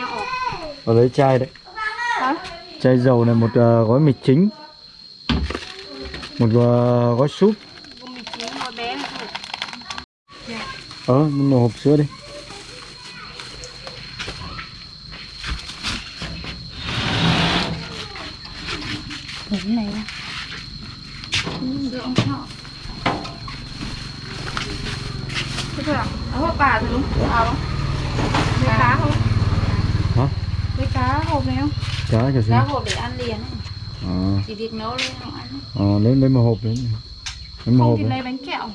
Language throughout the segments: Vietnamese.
ổ Và lấy chai đấy hả Chai dầu này một ờ, gói mì chính Một ờ, gói súp Ờ, một hộp sữa đi Đúng này Sữa ông thọ Thế thôi à? Ở hộp bà rồi đúng không? À không? Cá không? Lấy cá hộp này không? Cá cho xin Cá hộp để ăn liền ấy. Ờ, Chỉ việc nấu lên không ăn ấy. ờ, lấy, lấy một hộp đấy. Lấy một Không hộp thì đấy. lấy bánh kẹo.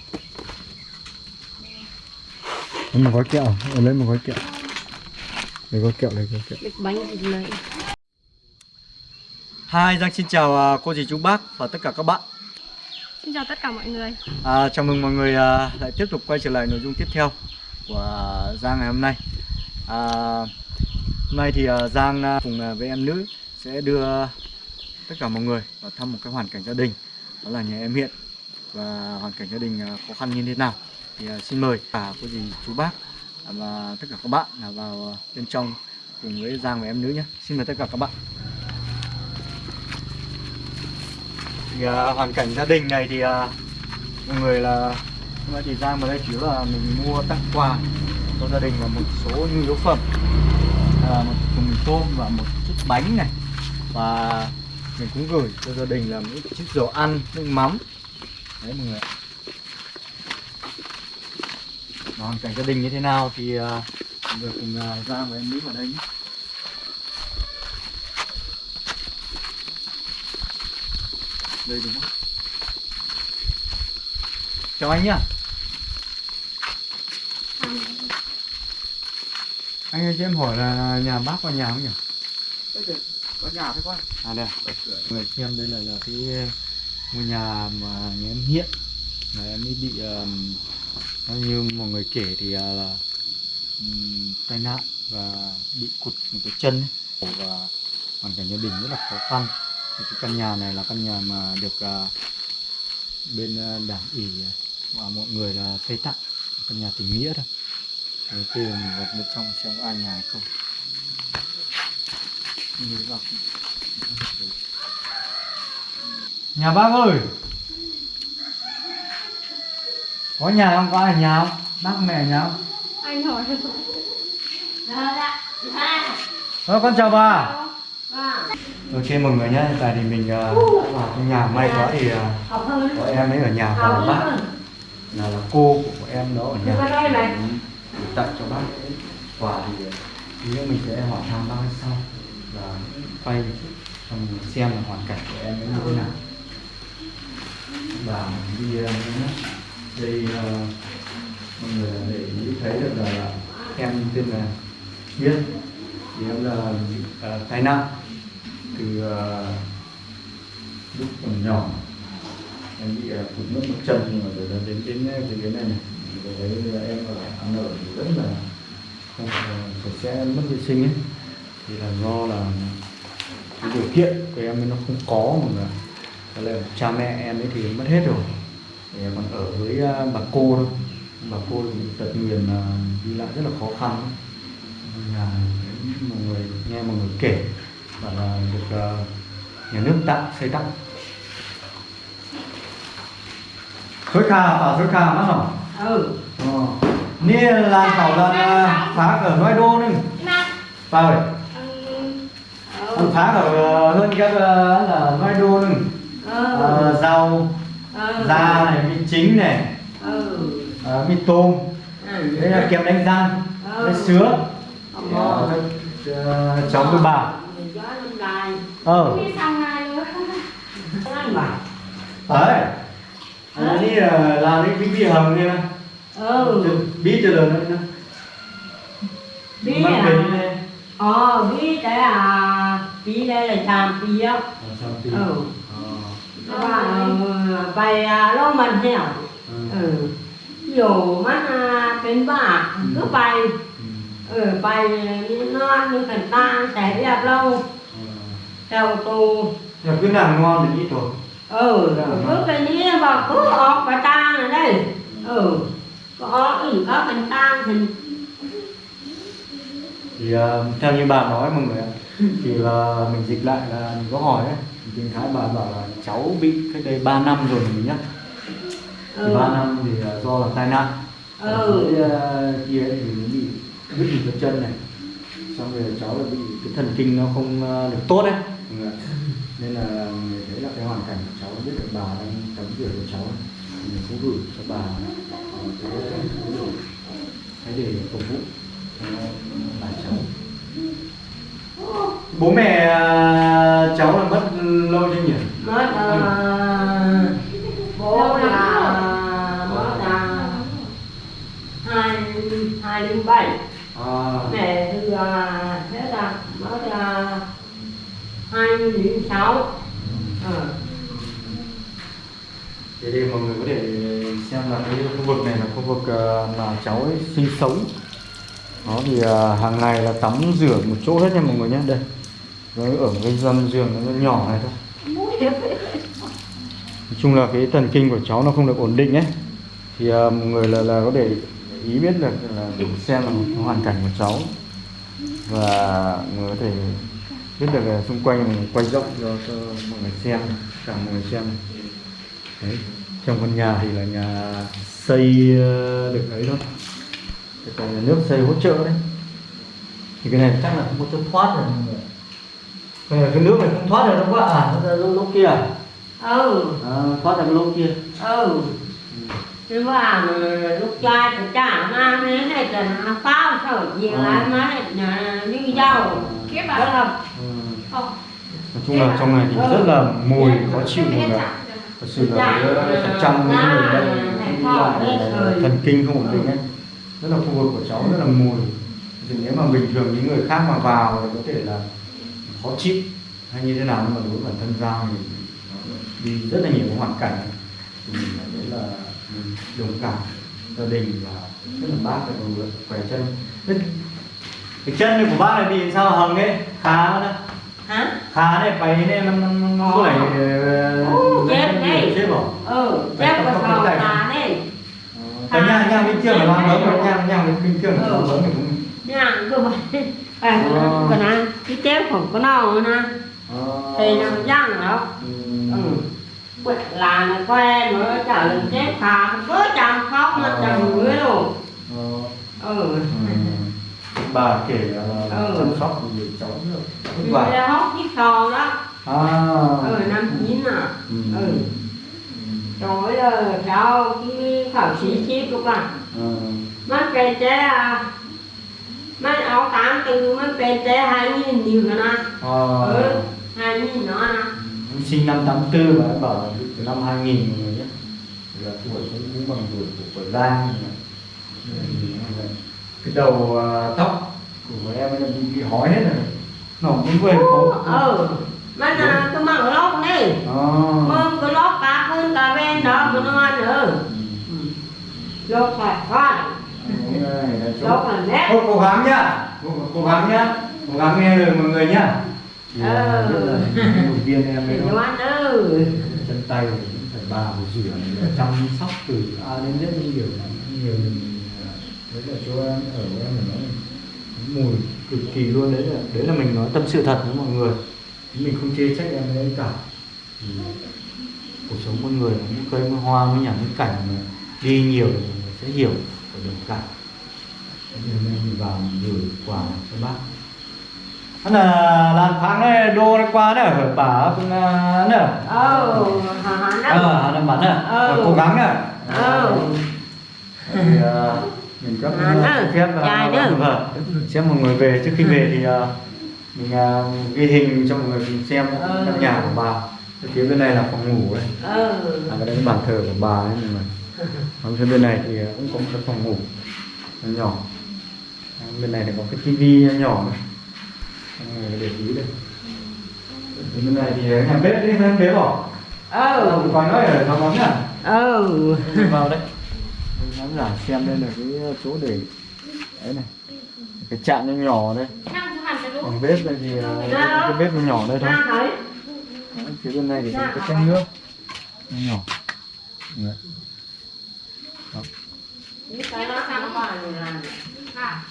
Lấy một gói kẹo. Ờ, lấy một gói kẹo. Lấy gói kẹo, lấy gói kẹo. Bịch bánh thì lấy. Hi, Giang xin chào à, cô dì chú bác và tất cả các bạn. Xin chào tất cả mọi người. À, Chào mừng mọi người à, lại tiếp tục quay trở lại nội dung tiếp theo của Giang ngày hôm nay. À, Hôm nay thì ờ, Giang ờ, cùng ờ, với em nữ sẽ đưa tất cả mọi người vào thăm một cái hoàn cảnh gia đình, Đó là nhà em Hiện. Và hoàn cảnh gia đình khó khăn như thế nào Thì xin mời cả cô dì, chú bác à, và tất cả các bạn là vào bên trong cùng với Giang và em nữ nhé. Xin mời tất cả các bạn. Thì hoàn cảnh gia đình này thì mọi người là hôm nay thì Giang vào đây chỉ là mình mua tặng quà cho gia đình và một số nhu yếu phẩm à, một thùng mì tôm và một chút bánh này. Và mình cũng gửi cho gia đình là một chút dầu ăn nước mắm. Đấy mọi người. Và hoàn cảnh gia đình như thế nào thì uh, mọi người cùng uh, ra với em Mỹ vào đây nhé. Đây đúng không? Chào anh nhá. Anh ơi cho em hỏi là nhà bác có nhà không nhỉ? Có nhà thôi con à đây người xem đây là là cái ngôi nhà mà nhà em hiện. Là em ấy bị um, như mọi người kể thì uh, là um, tai nạn và bị cụt một cái chân ấy. và hoàn cảnh gia đình rất là khó khăn. Thì cái căn nhà này là căn nhà mà được à, bên à, đảng ủy và mọi người là xây tặng. Căn nhà tình nghĩa thôi Thế thì mình vào bên trong xem có ai nhà hay không nhà bác ơi! Có nhà không? Có ai nhà không? Bác mẹ nhà không? Anh hỏi Ờ, con chào bà. Ok mọi người nhé, hiện tại thì mình uh, đã vào trong nhà may quá thì uh, có em ấy ở nhà và bác. Là, là cô của em đó ở nhà tặng cho bác quà thì nếu mình sẽ hỏi thăm bác sau và quay cho mình xem là hoàn cảnh của em như thế nào. Và đi ờ, đây uh, ờ, mọi người để ý thấy được là em tên là Hiên thì em là uh, tai nạn từ uh, lúc còn nhỏ. Em bị uh, cụt mất một chân nhưng mà rồi đến đến cái này này đấy ờ, em ở hà nội thì rất là không sạch sẽ mất vệ sinh ấy. Thì là do là cái điều kiện của em ấy nó không có mà là là cha mẹ em ấy thì mất hết rồi. Thì em còn ở với ờ, bà cô thôi. Bà cô thì tật nguyền là đi lại rất là khó khăn. Nhà mọi người, nghe mọi người kể và là được ờ, nhà nước tặng, xây tặng. Suối kha ở suối kha mất rồi Ừ. ờ nè là khẩu là phá ở ngoài đô nưng vào rồi ăn phá ở uh, hơn các uh, là ngoài đô nưng Ừ. uh, rau Ừ. da này mì chính này Ừ. mì tôm Ừ. đây là kem đánh răng Ừ. Ờ. Ờ, cháu với bà đài. ờ đấy anh đi là cái bí hầm này nè Ừ. bí từ lần nữa Bí Mang à? đi. Ờ, bí đây là bí đây là làm bí á. Ờ? Ừ. Ờ. Và bài lo mình heo. Ừ. Ừ. Dù mắt à, bên bà cứ bay. Ừ. Ừ, bay như non như thần ta sẽ đẹp lâu. Ờ. Theo tù. Nhà cứ làm ngon thì ít rồi ừ cứ cái ní mà cứ ọt bà ta này đây. Ừ. Có ọt ừ có bình ta thì thì ờ, theo như bà nói mọi người ạ, thì là mình dịch lại là mình có hỏi ấy. Thì tiếng thái bà bảo là cháu bị cách đây 3 năm rồi mình nhá. Thì Ừ. 3 năm thì ờ, do là tai nạn. Ừ. Ờ, kia thì nó bị đứt một cái chân này. Xong rồi cháu là bị cái thần kinh nó không ờ, được tốt đấy. Nên là thấy là cái hoàn cảnh của cháu biết được bà đang tắm rửa của cháu ấy. thì mình cũng gửi cho bà ờ, cái cái để phục vụ bà cháu. Bố mẹ ờ, cháu là mất lâu chưa nhỉ? Mất ờ, bố là mất là hai hai 零 bảy. À, mẹ thì là 2006 ờ. Thế đây mọi người có thể xem là cái khu vực này là khu vực ờ, mà cháu ấy sinh sống. Đó thì ờ, hàng ngày là tắm rửa một chỗ hết nha mọi người nhé. Đây. Rồi ở cái dân giường nó nhỏ này thôi. Nói chung là cái thần kinh của cháu nó không được ổn định ấy. Thì ờ, mọi người là, là có để ý biết được là, là xem là hoàn cảnh của cháu. Và người có thể biết được là xung quanh quay rộng cho, cho mọi người xem Cả mọi người xem. Đấy. Trong căn nhà thì là nhà xây ờ, được ấy thôi. Cái còn nhà nước xây hỗ trợ đấy. Thì cái này chắc là không có chỗ thoát rồi mọi người. Cái, này, cái nước này không thoát được đâu quá à, nó ra lỗ, lỗ kia à? ừ. À thoát ra cái lỗ kia. Ừ. Thế mà lúc trai thì chả mà thế này là phao sở gì mà nhà như dầu Kiếp à? là ừ. Không. Nói chung là trong này thì rất là mùi khó chịu mọi người ạ. Thật sự là cái phần trăm những người bệnh đi lại là thần kinh không ổn định ấy Rất là khu vực của cháu rất là mùi thì nếu mà bình thường những người khác mà vào thì có thể là khó chịu hay như thế nào nhưng mà đối với bản thân Giao thì nó đi rất là nhiều hoàn cảnh thì mình thấy là mình đồng cảm gia đình và rất là bác phải người khỏe chân Thế cái chân này của bác này bị sao hồng ấy? Khá đó khá này phải này nó nó có lại ờ, chết này chết bỏ ừ chết vào phòng khá này. Ờ, cái nhà nhà bình thường là làm lớn rồi nhà nhà bình thường là ừ. lớn thì cũng nhà cơ bản à à cái chết phòng có nào nữa nè? Ờ. Thì nó giang đó. Ừ. ừ. Là nó quen nữa trả lời chết khá có chẳng khóc mà chẳng ngứa luôn. Ừ. ừ bà kể là Ừ. chăm sóc thì cháu là Bây vả. giờ hốt chiếc sò đó. À. Ừ năm chín à Ừ. ừ. Rồi giờ cháu cái khảo sĩ chiếc của bạn Ừ. mất chế à mất áo tám từ mất cây chế hai nghìn nhiều nữa nè Ờ. ừ hai nghìn nữa nè sinh năm 84 và em bảo là từ năm 2000 mọi người nhé. Là tuổi cũng cũng bằng tuổi của tuổi Giang cái đầu à, tóc của em ấy bị, bị hói hết rồi. Nó cũng quên có ừ. Mất là cái măng lót đi Ờ. mương cái lót cá hơn cá bên đó cái nó ăn nữa. Lót quá Đúng rồi, là chỗ- lót là nét Thôi cố gắng nhá. Cố, gắng nhá. Cố gắng nghe lời mọi người nhá. Thì Ừ. rất động viên em ấy nó ừ chân tay phải bà phải rửa chăm sóc từ A đến như kiểu nhiều mình à, là chỗ em ở em là nó mùi cực kỳ luôn. Đấy là đấy là mình nói tâm sự thật với mọi người. Mình không chê trách em đấy cả. Thì cuộc sống con người nó cũng cây mới hoa mới nhả mới cảnh mà đi nhiều thì mình sẽ hiểu và đồng cảm. Nên mình vào mình gửi quà cho bác. Hắn là làm tháng này đô nó qua nữa bà cũng nữa ừ hả hả ờ đó hắn làm bắn nữa Ừ. cố gắng nữa Ừ. thì ờ, mình á, xin phép ờ, trai nữa. vâng xem mọi người về trước khi về thì ờ, mình ờ, ghi hình cho mọi người cùng xem Ừ. căn nhà của bà. Cái phía bên này là phòng ngủ đấy ừ à, cái đấy là bàn thờ của bà ấy mọi người còn phía bên này thì ờ, cũng có một cái phòng ngủ nó nhỏ. À, bên này thì có cái tivi nhỏ này người để ý đây. Bên này thì nhà bếp đấy bếp bỏ. Ừ ừ. coi nói ở thằng món nhá ừ Mình vào đây Mình khán giả xem đây là cái chỗ để đấy này cái chạn nó nhỏ đây. Còn bếp đây thì ờ, cái, cái bếp nó nhỏ đây thôi. Đấy, phía bên này thì có cái chén nước. Nó nhỏ. Đấy. cái qua này là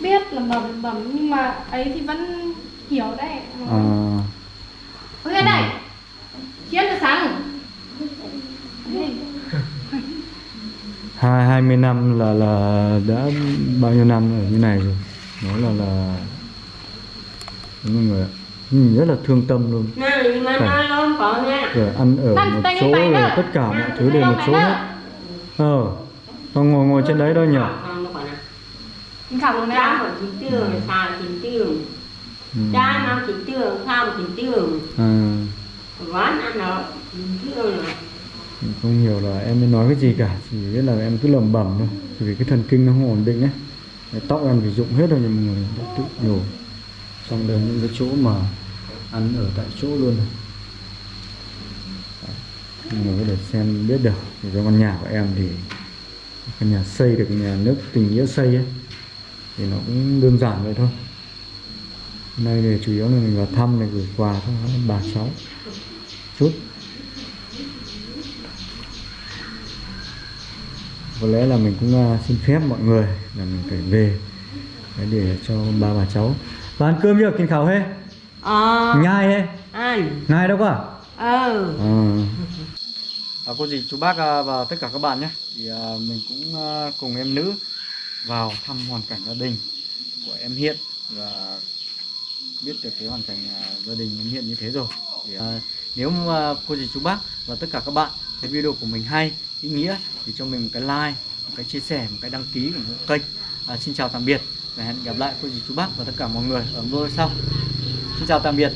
biết lẩm bẩm bẩm nhưng mà ấy thì vẫn hiểu đấy. À, Ôi cái này Chiến từ sáng hai hai mươi năm là là đã bao nhiêu năm ở như này rồi. Nó là là mọi người ạ. ừ, rất là thương tâm luôn. Nhưng mà Phải. rồi ăn ở một chỗ rồi tất cả mọi thứ đều một chỗ hết. Ờ con ngồi ngồi trên đấy đâu nhỉ. Nó Cha mà chín tường, sao ừ. Mà mà tường à, Quán ăn nó rồi. mình không hiểu là em mới nói cái gì cả, chỉ biết là em cứ lẩm bẩm thôi. Vì cái thần kinh nó không ổn định ấy. Cái tóc em thì rụng hết rồi nhưng mọi người đã tự nhổ. Xong đến những cái chỗ mà ăn ở tại chỗ luôn này. Mọi người có thể xem biết được, thì cái căn nhà của em thì căn nhà xây được nhà nước tình nghĩa xây ấy, thì nó cũng đơn giản vậy thôi. Hôm nay thì chủ yếu là mình vào thăm này gửi quà thôi bà cháu. Chút. Có lẽ là mình cũng uh, xin phép mọi người là mình phải về Đấy, để cho ba bà cháu. Và ăn cơm chưa? Kinh khảo hết Ờ, nhai hết ăn. Nhai đâu cả Ờ. À, cô dì chú bác à, và tất cả các bạn nhé. Thì à, mình cũng à, cùng em nữ vào thăm hoàn cảnh gia đình của em Hiện và biết được cái hoàn cảnh à, gia đình em Hiện như thế rồi. Thì à, nếu mà cô dì chú bác và tất cả các bạn thấy video của mình hay ý nghĩa thì cho mình một cái like một cái chia sẻ một cái đăng ký của kênh. À, xin chào tạm biệt và hẹn gặp lại cô dì chú bác và tất cả mọi người ở video sau. Xin chào tạm biệt.